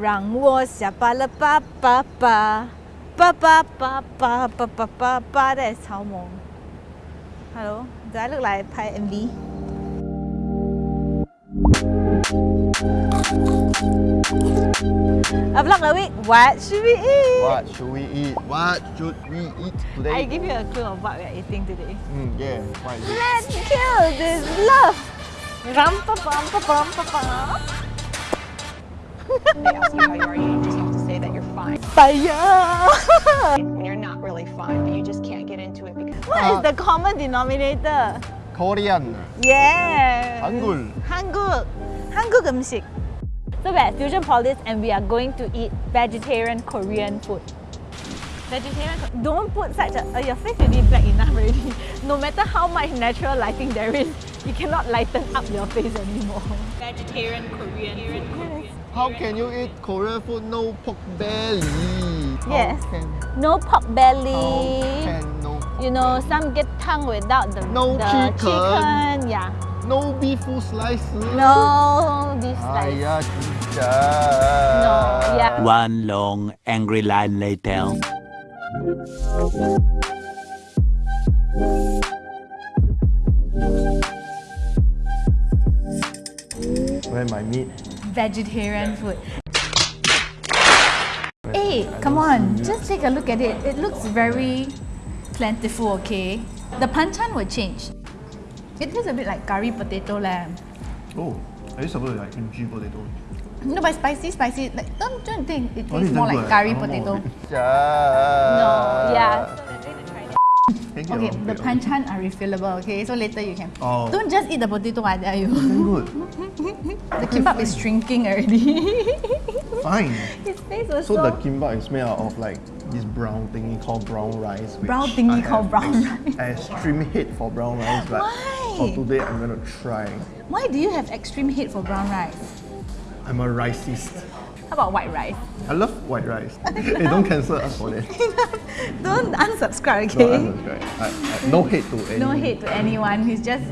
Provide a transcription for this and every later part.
让我下班了，爸爸爸，爸爸爸爸爸爸爸爸 That is 草蜢。Hello, do I look like 拍 MV? A vlog a week. What should we eat? What should we eat? What should we eat today? I give you a clue of what we are eating today. Mm, yeah, what? Let's kill this love. Rum pa pum pa pum pa pum. they ask you how you are, you just have to say that you're fine. Fire. When you're not really fine, but you just can't get into it because what is the common denominator? Korean. Yeah. 한국. 한국. 한국 음식. So we're at Fusion Polis and we are going to eat vegetarian Korean food. Vegetarian, Ko- don't put such a, uh, your face already black enough already. No matter how much natural lighting there is, you cannot lighten up your face anymore. Vegetarian Korean food. How can you eat Korean food no pork belly? Yes. Can, no pork belly. no pork you know, belly. some get tongue without the, no the chicken. chicken. Yeah. No beef slices. No beef slices. No, yeah. One long angry line later. Where my meat Vegetarian food. Hey, come on, just take a look at it. It looks very plentiful, okay? The panchan will change. It tastes a bit like curry potato lamb. Oh, are you supposed to like kimchi potato? No, but spicy, spicy. Like, don't, don't think it Oh, tastes is more like curry I want more potato. No, yeah. Thank you. Okay, the panchan are refillable, okay? So later you can. Oh. Don't just eat the potato, I tell you. Good. the kimbap is shrinking already. Fine. His face was So so, the kimbap is made out of like this brown thingy called brown rice. Brown thingy I called brown ex- Extreme hate for brown rice, but Why? for today I'm gonna try. Why do you have extreme hate for brown rice? I'm a racist. How about white rice? I love white rice. hey, don't cancel us for that. Don't unsubscribe, okay? I'm right. I, I, no hate to anyone. No hate to anyone. He's just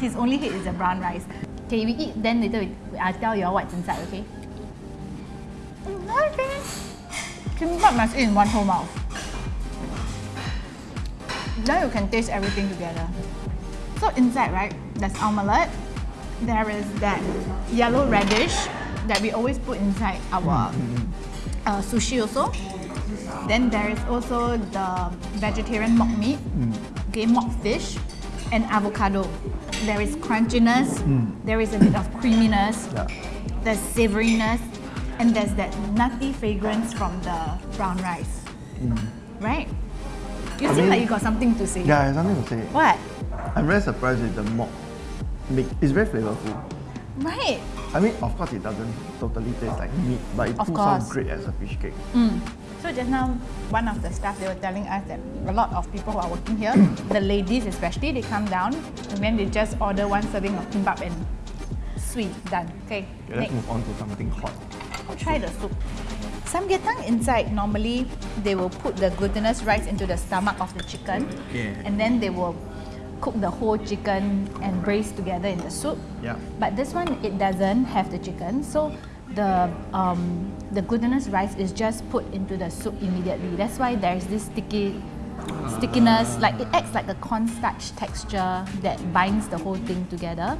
his only hate is the brown rice. Okay, we eat. Then later we, I'll tell you all what's inside. Okay. Okay. Kimbap must eat in one whole mouth. Then you can taste everything together. So inside, right? There's omelette. There is that yellow radish that we always put inside our mm-hmm. uh, sushi also. Then there is also the vegetarian mock meat, mm. okay, mock fish, and avocado. There is crunchiness, mm. there is a bit of creaminess, Yeah. there's savoriness, and there's that nutty fragrance from the brown rice. Mm. Right? You I seem mean- like you got something to say. Yeah, I have something to say. What? I'm very surprised with the mock meat. It's very flavorful. Right. I mean, of course, it doesn't totally taste like meat, but it Of pulls out great as a fish cake. Mm. So just now, one of the staff they were telling us that a lot of people who are working here, the ladies especially, they come down and then they just order one serving of kimbap and sweet done. Okay, Okay, let's move on to something hot. I'll Try the soup. Samgyetang inside normally they will put the glutinous rice into the stomach of the chicken, Yeah. and then they will cook the whole chicken and braise together in the soup. Yeah. But this one it doesn't have the chicken, so the um, the glutinous rice is just put into the soup immediately. That's why there's this sticky stickiness, like it acts like a cornstarch texture that binds the whole thing together.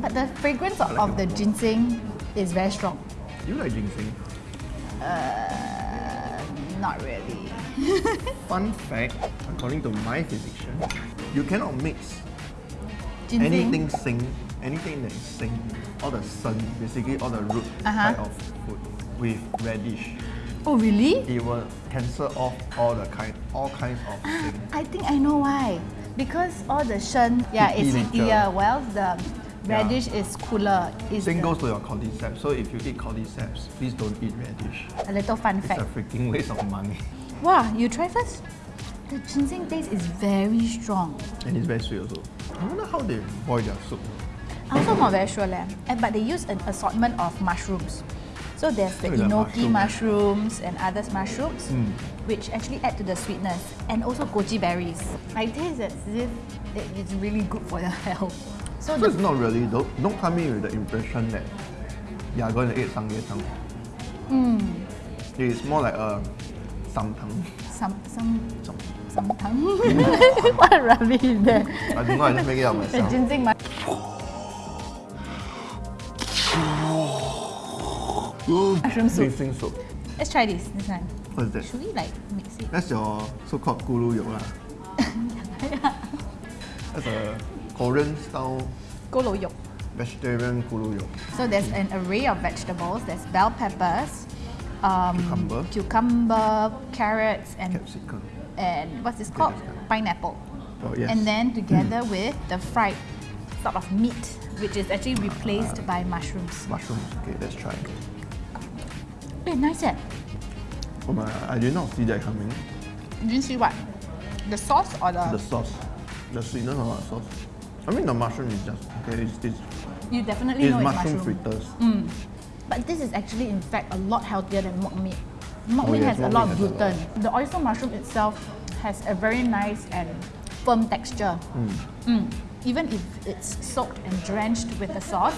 But the fragrance of, like of the more. ginseng is very strong. You like ginseng? Uh, not really. Fun fact, according to my physician, you cannot mix anything sing, anything that is sing, all the sun, basically all the root Uh-huh. type of food with radish. Oh really? It will cancel off all the kind, all kinds of sing. I think I know why. Because all the shen, yeah, it's heatier. Well, the radish is cooler. Is Same goes to your cordyceps. So if you eat cordyceps, please don't eat radish. a little fun It's fact. a freaking waste of money. Wow, you try first. The ginseng taste is very strong. And it's very sweet also. I wonder how they boil their soup. I'm also not very sure, leh. And- But they use an assortment of mushrooms. So there's the at enoki mushroom. mushrooms and other mushrooms, Mm. which actually add to the sweetness. And also goji berries. I taste as if it is really good for your health. So So it's not really, don't, don't come in with the impression that you are going to eat samgyetang. Mm. It's more like a samtang. Some some Some, some tongue. what rubbish is that? I don't know, I just make it up The myself. ginseng mu- Mushroom soup. Ginseng soup. Let's try this. This one. What is that? Should we like mix it? That's your so-called gulu yok lah. That's a Korean style Golo yolk. vegetarian gulu yok. So there's an array of vegetables. There's bell peppers, um, Cucumber. cucumber, carrots, and Capsicum. and what's this called? Pineapple. Oh yes. And then together with the fried sort of meat, which is actually replaced by mushrooms. mushrooms. Okay, let's try. Eh, nice eh? Oh my, I did not see that coming. You didn't see what? The sauce or the? The sauce, the sweetness of the sauce. I mean the mushroom is just okay. It's, it's, you definitely it's know it's mushroom, mushroom. fritters. But this is actually in fact a lot healthier than mock meat. Mock Oh, meat yes, has a lot of a lot. gluten. The oyster mushroom itself has a very nice and firm texture. Mm. Even if it's soaked and drenched with the sauce,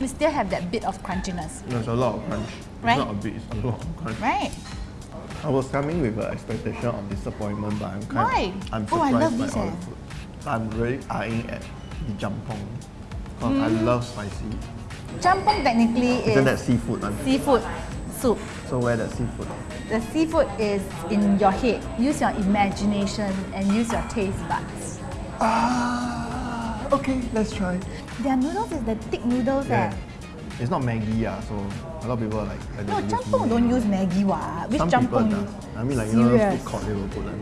we still have that bit of crunchiness, There's a lot of crunch. Right. It's not a bit, it's a lot of crunch. right? I was coming with an expectation of disappointment, but I'm kind Why? of I'm Oh, I surprised love by this, all eh. the food. I'm really eyeing at the jampong because I Mm. love spicy. Champong technically Isn't is that seafood? one? seafood soup. So where the seafood? The seafood is in your head. Use your imagination and use your taste buds. Ah, okay, let's try. Their noodles is the thick noodles Yeah. eh. It's not Maggi, yeah, so a lot of people are like, like No, they use champong Maggi. don't use Maggi what? Which Some people does. I mean, like you know, food court they will put like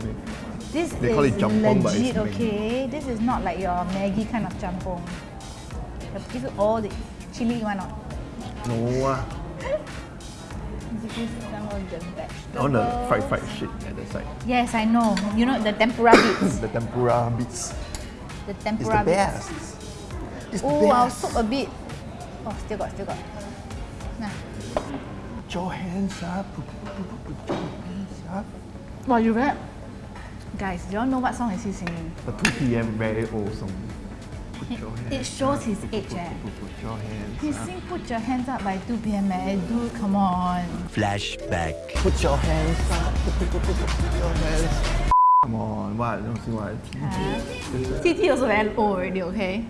This They is call it jampong, but it's legit, okay? This is not like your Maggi kind of jampong. They give you all the chili one not. No, ah. Give you some of the vegetables. on the fried fried shit at the side. Yes, I know. You know the tempura bits. The tempura bits. The It's tempura the best. bits. It's the Oh, I'll best. soak a bit. Oh, still got, still got. Nah. Put your hands up. Put, put, put, put, put your hands up. Wow, you read? Guys, do you all know what song is he singing? The 2 p.m. very old song. Put your hands It shows his up. age, Put, eh. put, put, put your hands He up. sing Put Your Hands Up by 2 p.m. eh. Dude, come on. Flashback. Put your hands up. Put, put, put, put, put your hands Come on, what? Don't see what? TT also very old already, okay?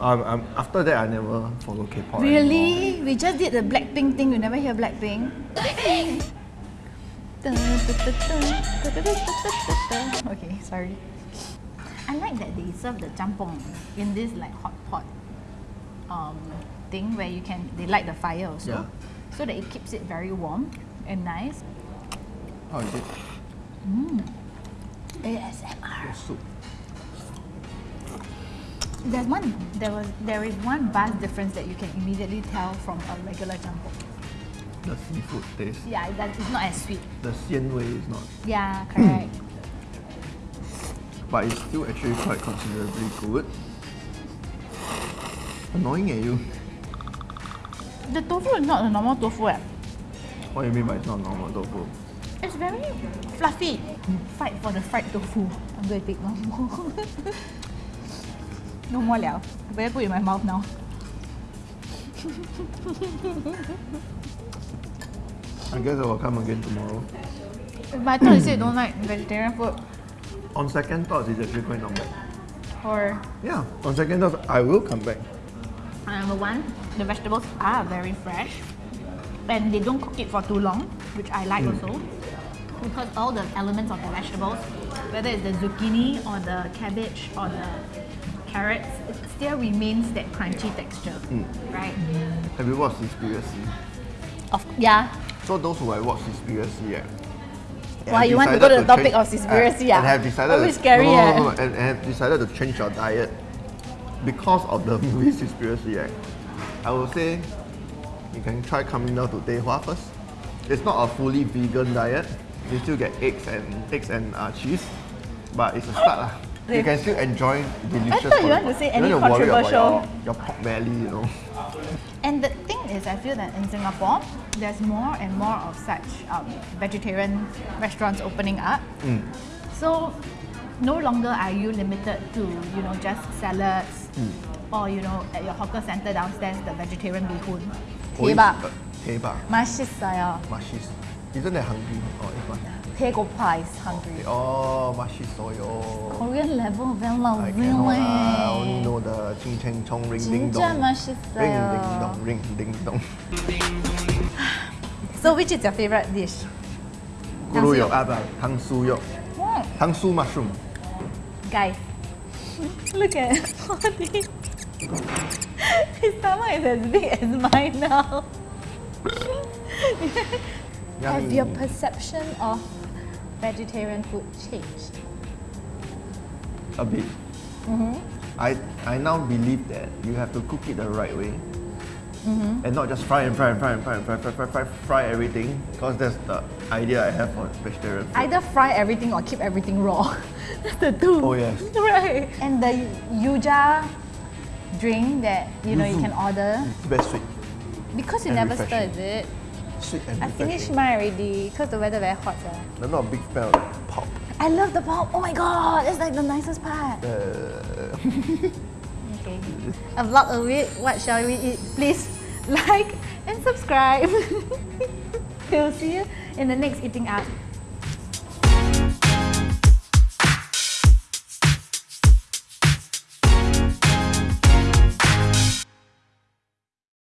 Um, um, after that, I never follow K-pop anymore. Really? We just did the Blackpink thing. You never hear Blackpink? okay, sorry. I like that they serve the jampong in this like hot pot um, thing where you can they light the fire also, Yeah. so that it keeps it very warm and nice. How is it? Mmm. ASMR. The soup. There's one. There was. There is one vast difference that you can immediately tell from a regular jampong. The seafood taste. Yeah, that it's not as sweet. The xian way is not. Yeah, correct. But it's still actually quite considerably good. Annoying at you. the tofu is not a normal tofu. Eh. What do you mean by it's not normal tofu? It's very fluffy. Fight for the fried tofu. I'm going to take one more. no more liao. I better put it in my mouth now. I guess I will come again tomorrow. But I thought you said you don't like vegetarian food. On second thoughts, it's actually quite not bad. Or Yeah, on second thoughts, I will come back. Uh, number one, the vegetables are very fresh. And they don't cook it for too long, which I like hmm. also. Because all the elements of the vegetables, whether it's the zucchini or the cabbage or the carrots, it still remains that crunchy texture. Hmm. Right? Have you watched this Cowspiracy? Of yeah. So those who have watched Cowspiracy, yeah. Why, you want to go to the topic of Cowspiracy, and ah? have decided scary, no, no, no, no, and, and have decided to change your diet because of the movie Cowspiracy, right? I will say you can try coming down to Teihua first. It's not a fully vegan diet. You still get eggs and eggs and uh, cheese, but it's a start lah. You can still enjoy delicious. I thought you want to say any don't have to worry about controversial- Your, your pork belly, you know. And the thing is, I feel that in Singapore, there's more and more of such um, vegetarian restaurants opening up. So no longer are you limited to you know just salads or you know at your hawker center downstairs the vegetarian bee hoon. Always, Kebab. uh, 대박. 맛있어요. 맛있어. Isn't that hungry? Oh, it's fine. 배고파 is hungry. Oh, 맛있어요. Korean level very I cannot. I only lovely. know the ching cheng chong ring ding 진짜 dong. 맛있어요. Ring ding dong, ring ding dong. So which is your favorite dish? 구루역, 아, 탕수역. Hmm. 탕수 mushroom. Guys, look at all this. His stomach is as big as mine now. Have Yummy. your perception of vegetarian food changed? A bit. Mm-hmm. I, I now believe that you have to cook it the right way. Mm-hmm. And not just fry and fry and fry and fry and fry, fry, fry, fry, fry everything. Because that's the idea I have for vegetarian food. Either fry everything or keep everything raw. That's the two. Oh, yes. Right. And the yuja drink that you know you can order It's very sweet. because you And never stir, is it? Sweet and I finished mine already because the weather very hot. sir. I'm not a big fan of like, pop. I love the pop. Oh my god, it's like the nicest part. Uh, Okay. A vlog a week. What shall we eat? Please like and subscribe. we'll see you in the next eating out.